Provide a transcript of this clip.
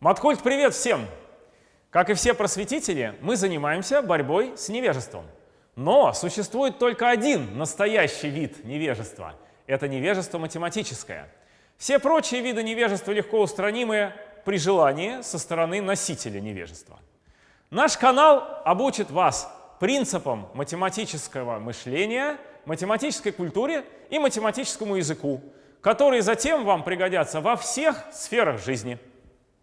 Матхольд, привет всем! Как и все просветители, мы занимаемся борьбой с невежеством. Но существует только один настоящий вид невежества — это невежество математическое. Все прочие виды невежества легко устранимы при желании со стороны носителя невежества. Наш канал обучит вас принципам математического мышления, математической культуре и математическому языку, которые затем вам пригодятся во всех сферах жизни.